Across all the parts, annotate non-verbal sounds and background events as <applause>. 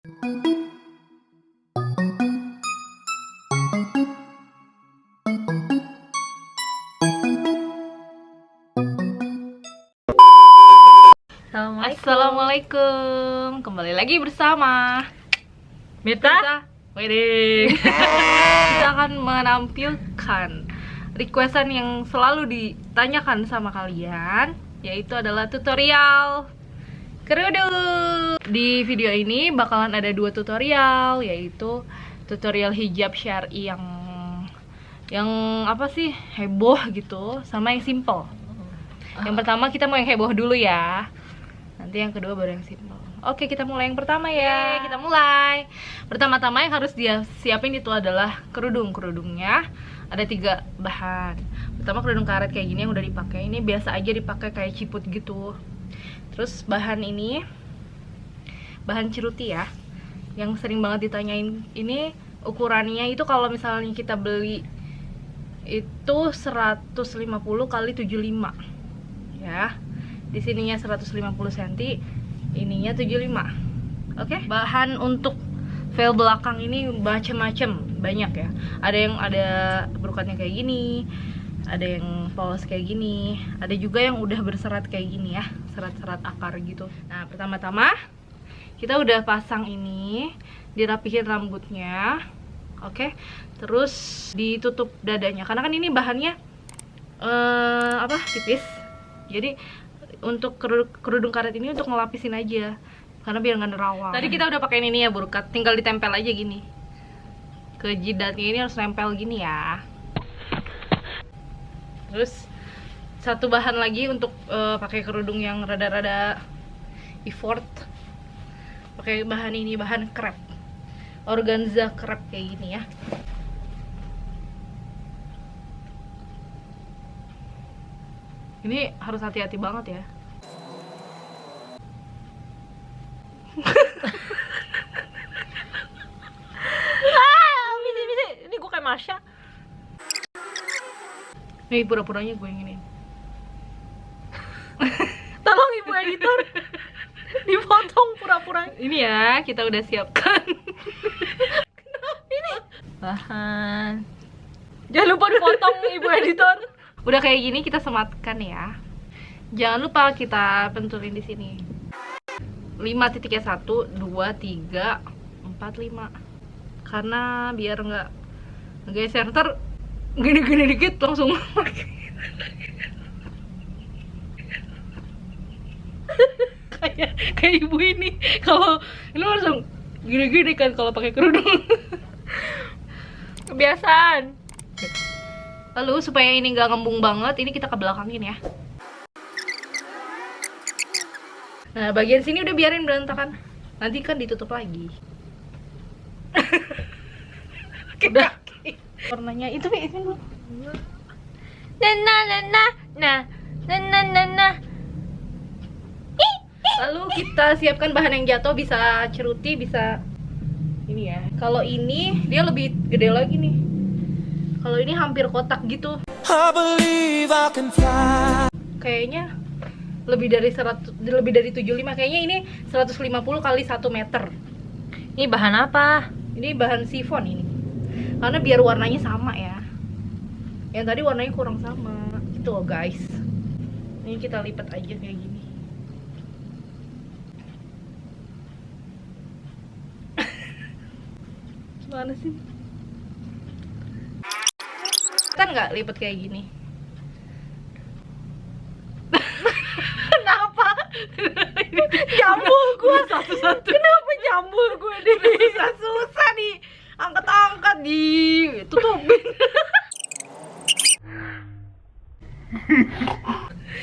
Assalamualaikum. Assalamualaikum. Kembali lagi bersama Mita. Wedding. <laughs> Kita akan menampilkan requestan yang selalu ditanyakan sama kalian, yaitu adalah tutorial kerudung. Di video ini bakalan ada dua tutorial, yaitu tutorial hijab syari yang yang apa sih heboh gitu, sama yang simple. Yang pertama kita mau yang heboh dulu ya. Nanti yang kedua baru yang simple. Oke, kita mulai yang pertama ya. kita mulai. Pertama-tama yang harus dia siapin itu adalah kerudung. Kerudungnya ada tiga bahan. Pertama kerudung karet kayak gini yang udah dipakai. Ini biasa aja dipakai kayak ciput gitu. Terus bahan ini bahan ciruti ya. Yang sering banget ditanyain. Ini ukurannya itu kalau misalnya kita beli itu 150 kali 75 ya di sininya 150 cm ininya 75 oke? Bahan untuk veil belakang ini macem-macem banyak ya. Ada yang ada berukatnya kayak gini ada yang polos kayak gini ada juga yang udah berserat kayak gini ya serat-serat akar gitu. Nah pertama-tama kita udah pasang ini dirapihin rambutnya oke? Terus ditutup dadanya karena kan ini bahannya eh, apa tipis. Jadi untuk kerudung, kerudung karet ini untuk ngelapisin aja karena biar nggak nerawang. Tadi kita udah pakai ini ya burkat tinggal ditempel aja gini. Ke jidatnya ini harus nempel gini ya. Terus satu bahan lagi untuk eh, pakai kerudung yang rada-rada effort. Pakai bahan ini bahan krep organza krep kayak gini ya. Ini harus hati-hati banget ya. Ah. Ini gue kayak Masya. nih pura-puranya gue yang ini Tolong ibu editor. <laughs> Dipotong pura-pura. ini ya kita udah siapkan <laughs> Ini bahan. Jangan lupa dipotong ibu editor. udah kayak gini kita sematkan ya jangan lupa kita pentulin di sini 5 titiknya 1, 2, 3, 4, 5 karena biar nggak geser ntar gini-gini dikit langsung <laughs> <laughs> kayak kayak ibu ini kalau ini langsung gini-gini kan kalau pakai kerudung <laughs> Kebiasaan. Lalu supaya ini nggak ngembung banget, ini kita ke belakangin ya. Nah, bagian sini udah biarin berantakan. Nanti kan ditutup lagi. <laughs> udah. Warnanya itu itu nah nah nah nah nah nah nah. Lalu kita siapkan bahan yang jatuh bisa ceruti, bisa ini ya. Kalau ini dia lebih gede lagi nih. Kalau ini hampir kotak gitu. I I. Kayaknya lebih dari 100 lebih dari 75 kayaknya ini 150 kali 1 meter. Ini bahan apa? Ini bahan sifon ini. Karena biar warnanya sama ya. Yang tadi warnanya kurang sama. Gitu loh, guys. Ini kita lipat aja kayak gini. Gimana sih? Kan nggak lipat kayak gini. <laughs> Kenapa? jambul gue Satu-satu. Kenapa jambul gue deh? Susah-susah nih. Angkat-angkat di tutupin.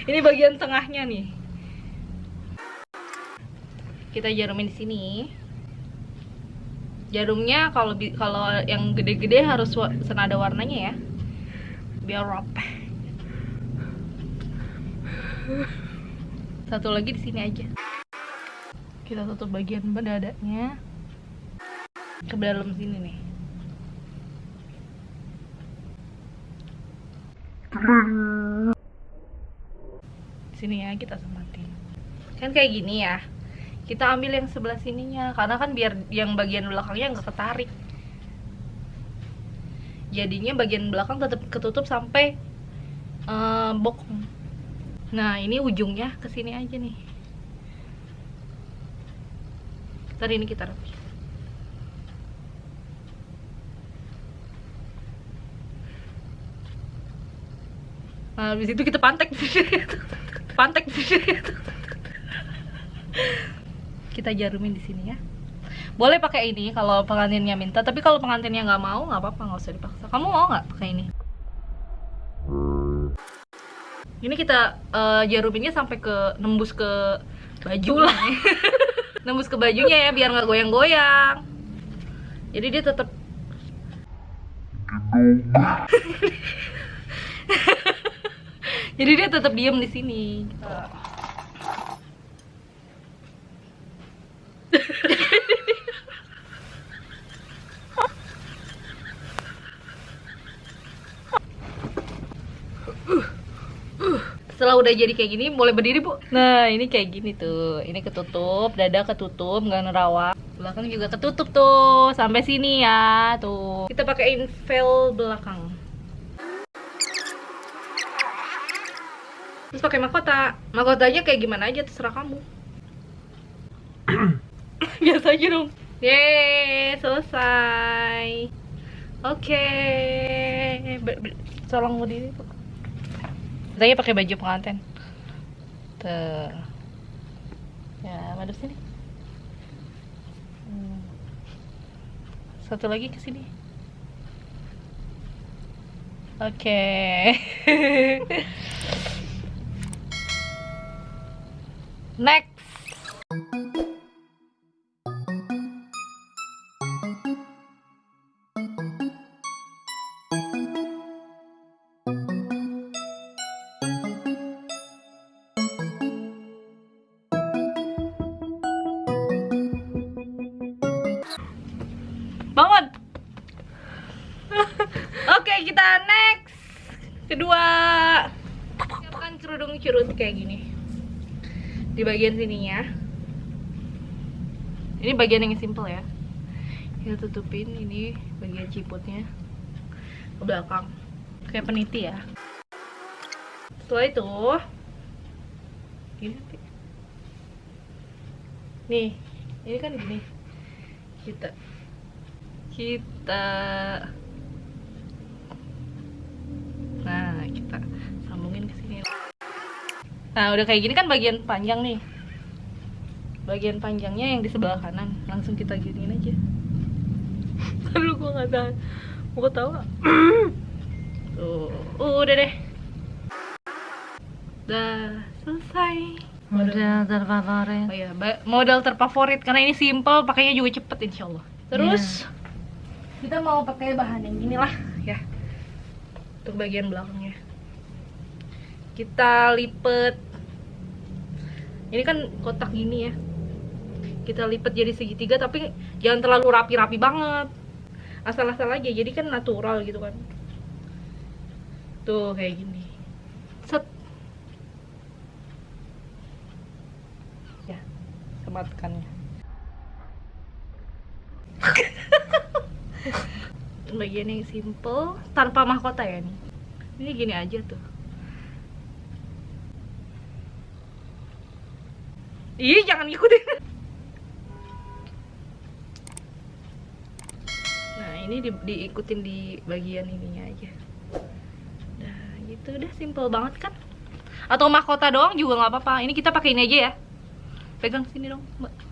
<laughs> Ini bagian tengahnya nih. Kita jarumin di sini. Jarumnya kalau kalau yang gede-gede harus senada warnanya ya. Biar rapih. Satu lagi di sini aja. Kita tutup bagian dadanya ke dalam sini nih. Sini ya kita sematin. Kan kayak gini ya. Kita ambil yang sebelah sininya karena kan biar yang bagian belakangnya nggak ketarik. Jadinya bagian belakang tetap ketutup sampai eh, bokong. Nah ini ujungnya ke sini aja nih. Ntar ini kita rapi Nah, habis itu kita pantek <laughs> pantek kita jarumin di sini ya. Boleh pakai ini kalau pengantinnya minta tapi kalau pengantinnya nggak mau nggak apa-apa nggak usah dipaksa. Kamu mau nggak pakai ini? Ini kita eh, jaruminnya sampai ke nembus ke baju lah. <laughs> Nembus ke bajunya ya biar nggak goyang-goyang. Jadi dia tetap <laughs> jadi dia tetap diem di sini udah jadi kayak gini boleh berdiri bu. Nah ini kayak gini tuh. Ini ketutup dada ketutup nggak nerawang belakang juga ketutup tuh. Sampai sini ya tuh. Kita pakein veil belakang. Terus pakai mahkota. Mahkotanya kayak gimana aja terserah kamu. <coughs> Biasa aja dong. Yeay, selesai. Oke. Ber- tolong berdiri bu Katanya pakai baju pengantin. Tuh. Ya, madep sini. Hmm. Satu lagi ke sini. Oke. <laughs> Next. Bangun. <laughs> Oke, kita next. Kedua. Siapkan kerudung curut kayak gini. Di bagian sininya. Ini bagian yang simple ya. Kita tutupin ini bagian ciputnya ke belakang. Kayak peniti ya. Setelah itu gini. Nih, ini kan gini. Kita kita. Nah kita sambungin ke sini. Nah udah kayak gini kan bagian panjang nih. Bagian panjangnya yang di sebelah kanan. Langsung kita giniin aja. <laughs> Aduh gua nggak tahan. Mau ketawa. <coughs> Tuh uh, udah deh. Udah selesai. Model terfavorit. Oh iya, ba- model terfavorit. Karena ini simple, pakainya juga cepet insya Allah. Terus kita mau pakai bahan yang inilah ya untuk bagian belakangnya. Kita lipet. Ini kan kotak gini ya. Kita lipet jadi segitiga tapi jangan terlalu rapi-rapi banget. Asal-asal aja, jadi kan natural gitu kan. Tuh kayak gini. Set. Ya, sematkannya. Bagian yang simple tanpa mahkota ya nih ini gini aja tuh Ih, jangan ngikutin. Nah, ini di, diikutin di bagian ininya aja. Nah, gitu udah simple banget kan? Atau mahkota doang juga nggak apa-apa. Ini kita pakai ini aja ya. Pegang sini dong, Mbak.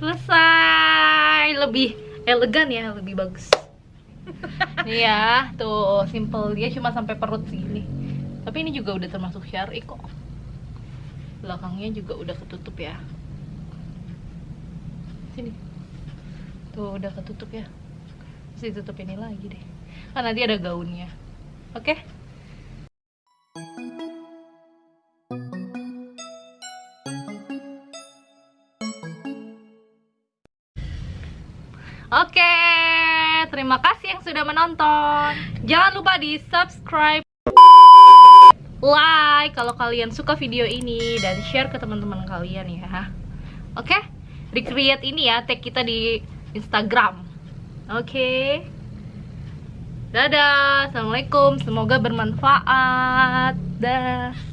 Selesai. Lebih elegan ya, lebih bagus. Nih <laughs> ya, tuh simple dia cuma sampai perut segini. Tapi ini juga udah termasuk syari kok. Belakangnya juga udah ketutup ya. Sini. Tuh udah ketutup ya. Terus ditutup ini lagi deh. Kan nanti ada gaunnya. Oke? Oke, terima kasih yang sudah menonton. Jangan lupa di subscribe. like kalau kalian suka video ini dan share ke teman-teman kalian ya. Oke? Recreate ini ya, tag kita di Instagram. Oke. Dadah. Assalamualaikum. Semoga bermanfaat. Dah.